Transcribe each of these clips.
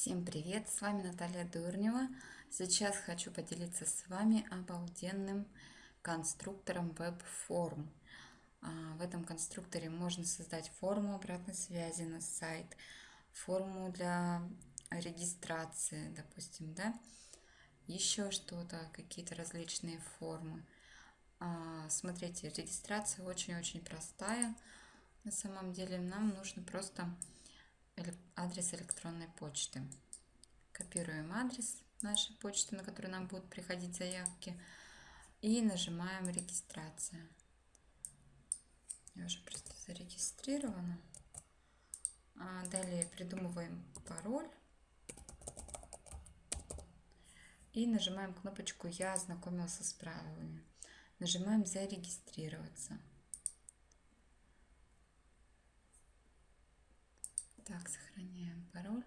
Всем привет, с вами Наталья Дурнева. Сейчас хочу поделиться с вами обалденным конструктором веб-форм. А, в этом конструкторе можно создать форму обратной связи на сайт, форму для регистрации, допустим, да, еще что-то, какие-то различные формы. А, смотрите, регистрация очень-очень простая. На самом деле нам нужно просто адрес электронной почты. Копируем адрес нашей почты, на которую нам будут приходить заявки. И нажимаем регистрация. Я уже просто зарегистрирована. А далее придумываем пароль. И нажимаем кнопочку «Я ознакомился с правилами». Нажимаем «Зарегистрироваться». Так, сохраняем пароль.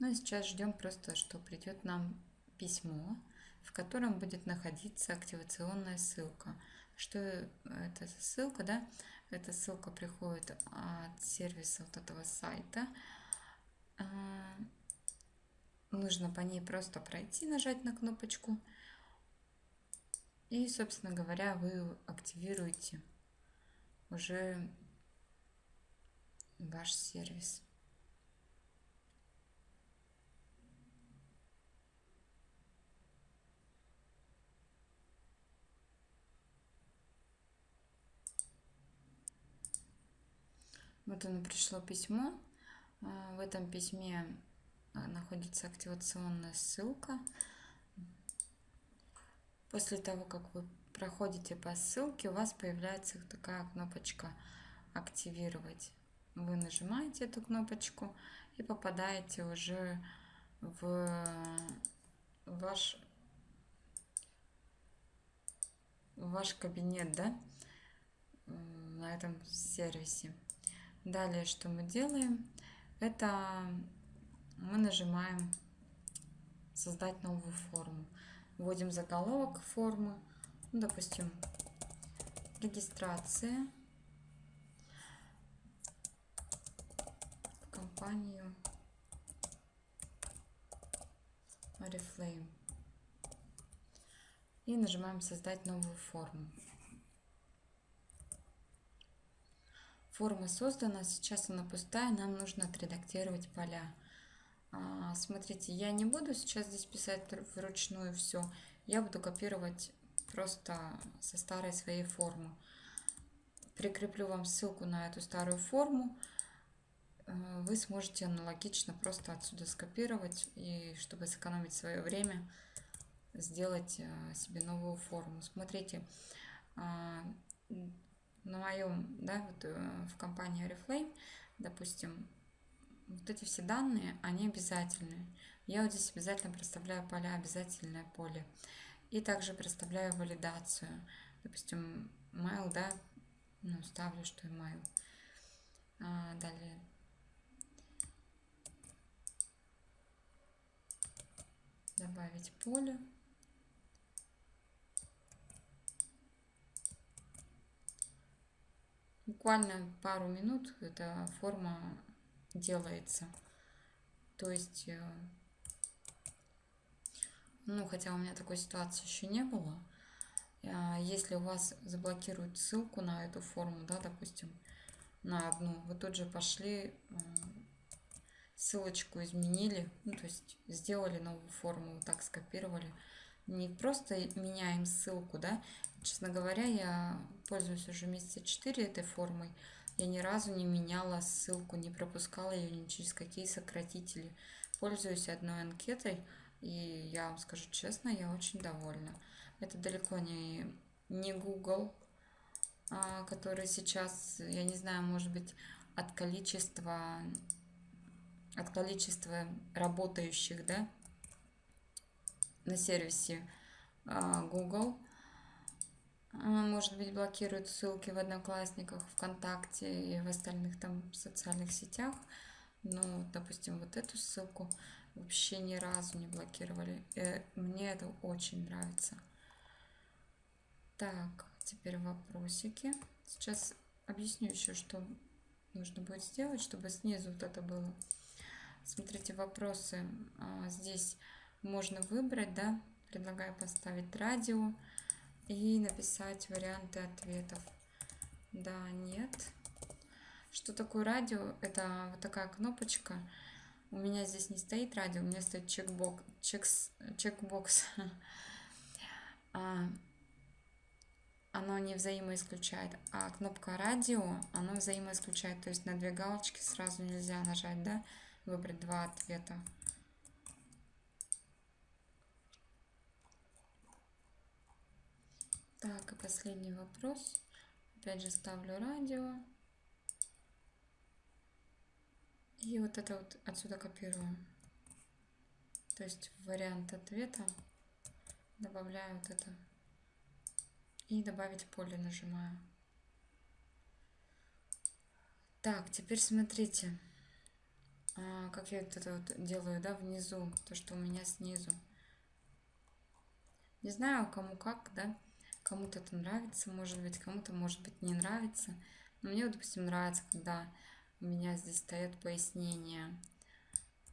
Ну и сейчас ждем просто, что придет нам письмо, в котором будет находиться активационная ссылка. Что это за ссылка, да? Эта ссылка приходит от сервиса вот этого сайта. А, нужно по ней просто пройти, нажать на кнопочку. И, собственно говоря, вы активируете уже ваш сервис. Вот оно пришло письмо. А, в этом письме а, находится активационная ссылка. После того, как вы проходите по ссылке, у вас появляется такая кнопочка «Активировать» вы нажимаете эту кнопочку и попадаете уже в ваш, в ваш кабинет, да, на этом сервисе. Далее, что мы делаем, это мы нажимаем создать новую форму. Вводим заголовок формы, ну, допустим, регистрация. Компанию Oriflame. И нажимаем «Создать новую форму». Форма создана, сейчас она пустая, нам нужно отредактировать поля. А, смотрите, я не буду сейчас здесь писать вручную все, я буду копировать просто со старой своей формы. Прикреплю вам ссылку на эту старую форму. Э, вы сможете аналогично просто отсюда скопировать и чтобы сэкономить свое время, сделать э, себе новую форму. Смотрите, а, на моем, да, вот э, в компании Oriflame, допустим, вот эти все данные, они обязательные. Я вот здесь обязательно проставляю поля обязательное поле. И также проставляю валидацию. Допустим, mail, да, ну, ставлю, что email. А, далее добавить поле. Буквально пару минут эта форма делается. То есть, э, ну, хотя у меня такой ситуации еще не было. А если у вас заблокируют ссылку на эту форму, да, допустим, на одну, вы тут же пошли ссылочку изменили, ну, то есть сделали новую форму, так скопировали. Не просто меняем ссылку, да. Честно говоря, я пользуюсь уже месяца 4 этой формой. Я ни разу не меняла ссылку, не пропускала ее ни через какие сократители. Пользуюсь одной анкетой, и я вам скажу честно, я очень довольна. Это далеко не, не Google, а, который сейчас, я не знаю, может быть, от количества от количества работающих да, на сервисе а, Google. А, может быть, блокируют ссылки в Одноклассниках, ВКонтакте и в остальных там социальных сетях. Ну, допустим, вот эту ссылку вообще ни разу не блокировали. И э, мне это очень нравится. Так, теперь вопросики. Сейчас объясню еще, что нужно будет сделать, чтобы снизу вот это было. Смотрите, вопросы а, здесь можно выбрать, да, предлагаю поставить радио и написать варианты ответов. Да, нет. Что такое радио? Это вот такая кнопочка. У меня здесь не стоит радио, у меня стоит чекбокс. Чекс, чекбокс. А, оно не взаимоисключает. А кнопка радио, оно взаимоисключает. То есть на две галочки сразу нельзя нажать, да? Выбрать два ответа. Так, и последний вопрос. Опять же ставлю радио. И вот это вот отсюда копирую. То есть вариант ответа добавляю вот это. И добавить поле нажимаю. Так, теперь смотрите, как я это вот делаю, да, внизу, то, что у меня снизу. Не знаю, кому как, да, кому-то это нравится, может быть, кому-то, может быть, не нравится. Но мне, допустим, нравится, когда у меня здесь стоят пояснения,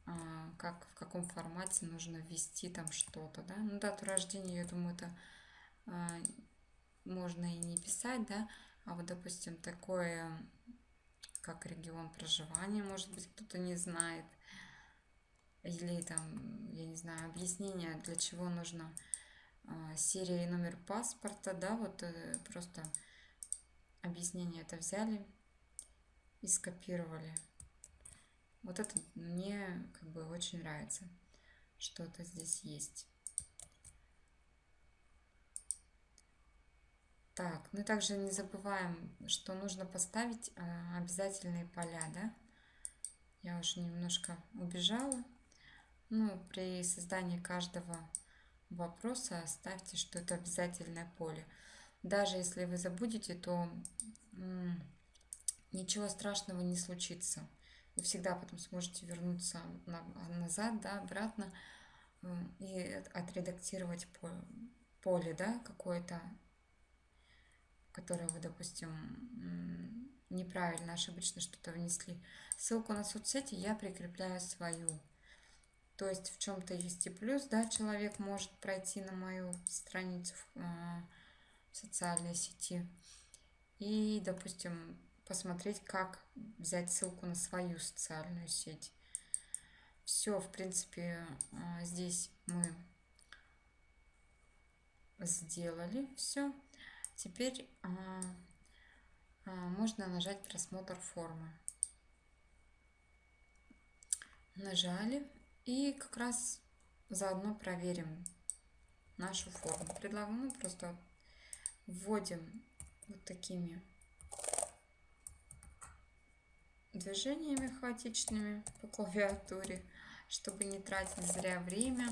а, как, в каком формате нужно ввести там что-то, да. Ну, дату рождения, я думаю, это а, можно и не писать, да, а вот, допустим, такое, как регион проживания, может быть, кто-то не знает, или там, я не знаю, объяснение, для чего нужно а, серия и номер паспорта, да, вот э, просто объяснение это взяли, и скопировали. Вот это мне как бы очень нравится, что это здесь есть. Так, ну также не забываем, что нужно поставить а, обязательные поля, да? Я уже немножко убежала. Ну, при создании каждого вопроса ставьте, что это обязательное поле. Даже если вы забудете, то ничего страшного не случится. Вы всегда потом сможете вернуться назад, да, обратно э, и отредактировать поле, да, какое-то, которое вы, допустим, неправильно, ошибочно что-то внесли. Ссылку на соцсети я прикрепляю свою. То есть в чем-то есть и плюс, да, человек может пройти на мою страницу в, э, в социальной сети и, допустим, посмотреть, как взять ссылку на свою социальную сеть. Все, в принципе, а, здесь мы сделали все. Теперь а, а, можно нажать просмотр формы. Нажали и как раз заодно проверим нашу форму. Предлагаю, ну, просто вводим вот такими движениями хаотичными по клавиатуре, чтобы не тратить зря время,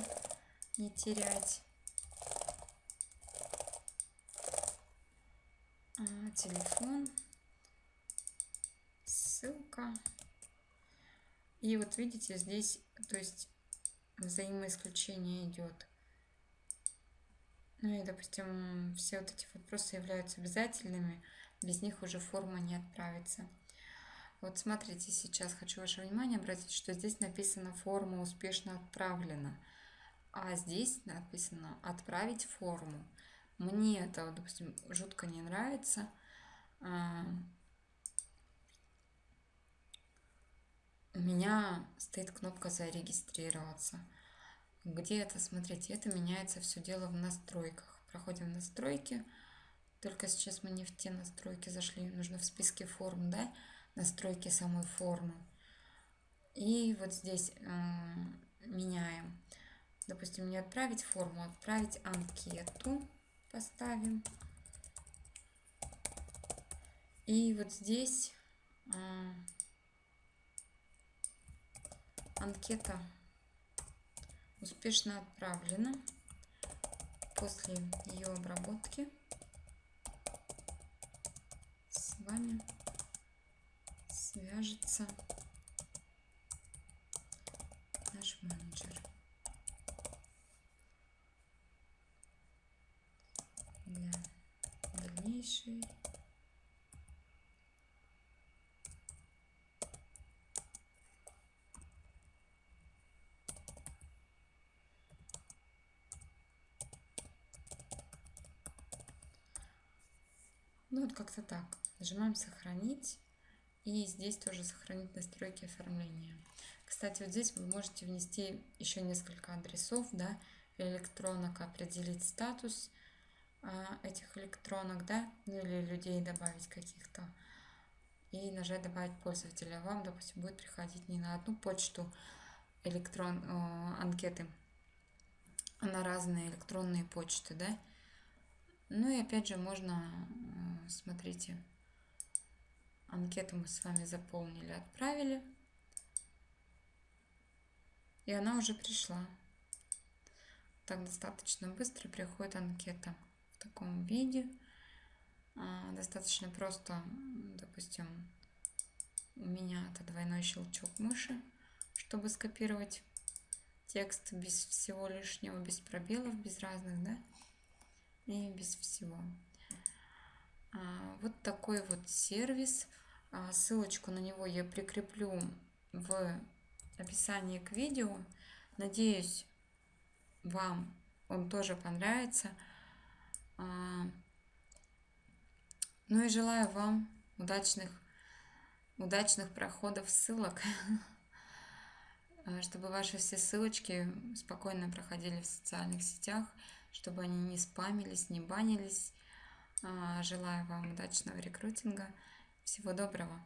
не терять. Телефон, ссылка. И вот видите, здесь, то есть взаимоисключение идет. Ну и, допустим, все вот эти вопросы являются обязательными, без них уже форма не отправится. Вот смотрите, сейчас хочу ваше внимание обратить, что здесь написано «форма успешно отправлена», а здесь написано «отправить форму». Мне это, допустим, жутко не нравится. А, у меня стоит кнопка «Зарегистрироваться». Где это? Смотрите, это меняется все дело в настройках. Проходим настройки. Только сейчас мы не в те настройки зашли. Нужно в списке форм, да? настройки самой формы. И вот здесь э, меняем. Допустим, не отправить форму, а отправить анкету. Поставим. И вот здесь э, анкета успешно отправлена. После ее обработки с вами свяжется наш менеджер. важнейший. Ну вот как-то так. Нажимаем «Сохранить». И здесь тоже сохранить настройки оформления. Кстати, вот здесь вы можете внести еще несколько адресов, да, электронок, определить статус – этих электронок, да, ну или людей добавить каких-то. И нажать добавить пользователя. Вам, допустим, будет приходить не на одну почту электрон, э, анкеты, а на разные электронные почты, да. Ну и опять же можно, э, смотрите, анкету мы с вами заполнили, отправили. И она уже пришла. Так достаточно быстро приходит анкета в таком виде. А, достаточно просто, допустим, у меня это двойной щелчок мыши, чтобы скопировать текст без всего лишнего, без пробелов, без разных, да, и без всего. А, вот такой вот сервис. А, ссылочку на него я прикреплю в описании к видео. Надеюсь, вам он тоже понравится. А, ну и желаю вам удачных, удачных проходов ссылок, чтобы ваши все ссылочки спокойно проходили в социальных сетях, чтобы они не спамились, не банились. А, желаю вам удачного рекрутинга. Всего доброго.